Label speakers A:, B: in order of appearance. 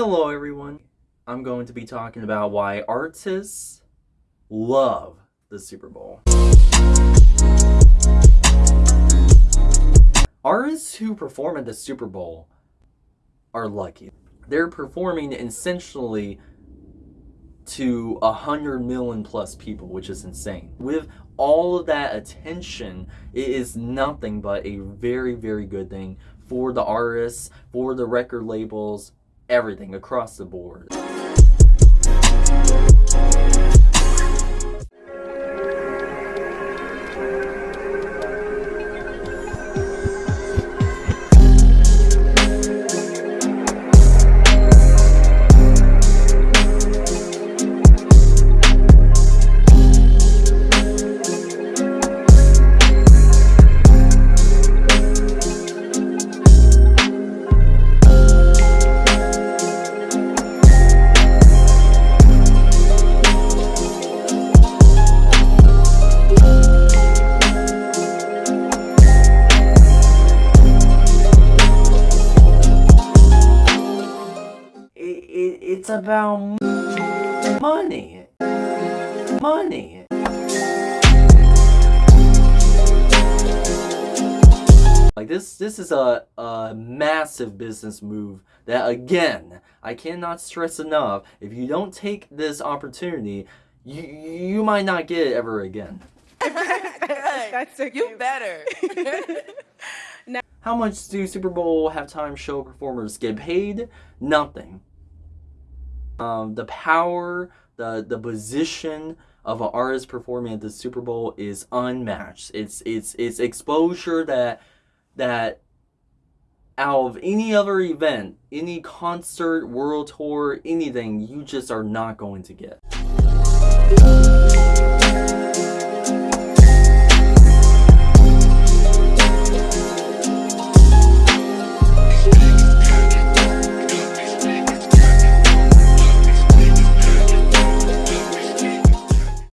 A: Hello, everyone. I'm going to be talking about why artists love the Super Bowl. Artists who perform at the Super Bowl are lucky. They're performing essentially to a hundred million plus people, which is insane. With all of that attention, it is nothing but a very, very good thing for the artists, for the record labels, everything across the board. It, it's about money. Money. Like this, this is a, a massive business move that again, I cannot stress enough, if you don't take this opportunity, you, you might not get it ever again.
B: That's so
C: You better.
A: How much do Super Bowl halftime show performers get paid? Nothing. Um, the power, the the position of an artist performing at the Super Bowl is unmatched. It's it's it's exposure that that out of any other event, any concert, world tour, anything, you just are not going to get.